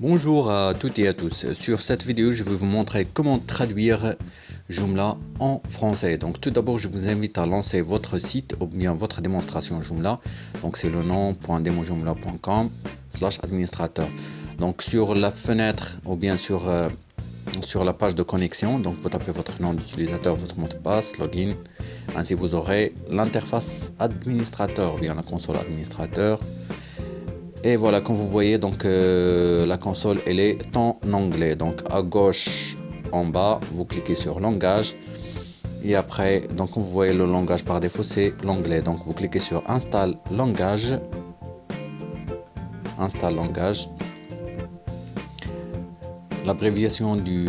Bonjour à toutes et à tous. Sur cette vidéo, je vais vous montrer comment traduire Joomla en français. Donc tout d'abord, je vous invite à lancer votre site ou bien votre démonstration Joomla. Donc c'est le nom.demojoomla.com slash administrateur. Donc sur la fenêtre ou bien sur, euh, sur la page de connexion, donc vous tapez votre nom d'utilisateur, votre mot de passe, login. Ainsi vous aurez l'interface administrateur ou bien la console administrateur et voilà comme vous voyez donc euh, la console elle est en anglais. Donc à gauche en bas vous cliquez sur langage. Et après donc vous voyez le langage par défaut c'est l'anglais. Donc vous cliquez sur installe langage. Installe langage. L'abréviation du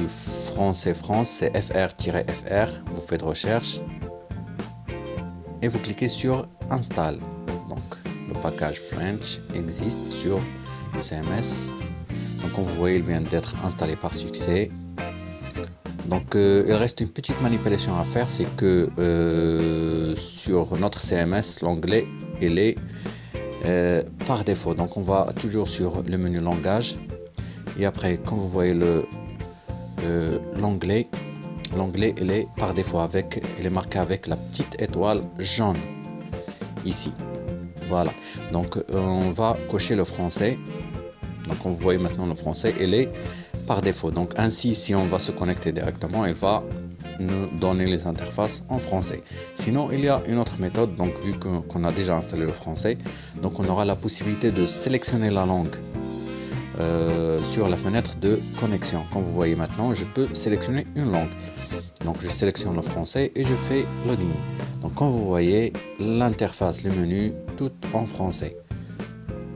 français France c'est fr-fr vous faites recherche. Et vous cliquez sur installe package French existe sur le CMS. Donc comme vous voyez, il vient d'être installé par succès. Donc euh, il reste une petite manipulation à faire, c'est que euh, sur notre CMS, l'onglet il est euh, par défaut. Donc on va toujours sur le menu langage et après, quand vous voyez le l'onglet il est par défaut avec, il est marqué avec la petite étoile jaune ici. Voilà, donc euh, on va cocher le français. Donc on voit maintenant le français, il est par défaut. Donc ainsi, si on va se connecter directement, il va nous donner les interfaces en français. Sinon, il y a une autre méthode, donc vu qu'on a déjà installé le français, donc on aura la possibilité de sélectionner la langue euh, sur la fenêtre de connexion. Comme vous voyez maintenant, je peux sélectionner une langue. Donc je sélectionne le français et je fais login. Donc comme vous voyez, l'interface, le menu, tout en français.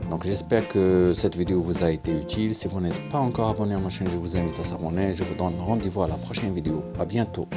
Donc j'espère que cette vidéo vous a été utile. Si vous n'êtes pas encore abonné à ma chaîne, je vous invite à s'abonner. Je vous donne rendez-vous à la prochaine vidéo. À bientôt.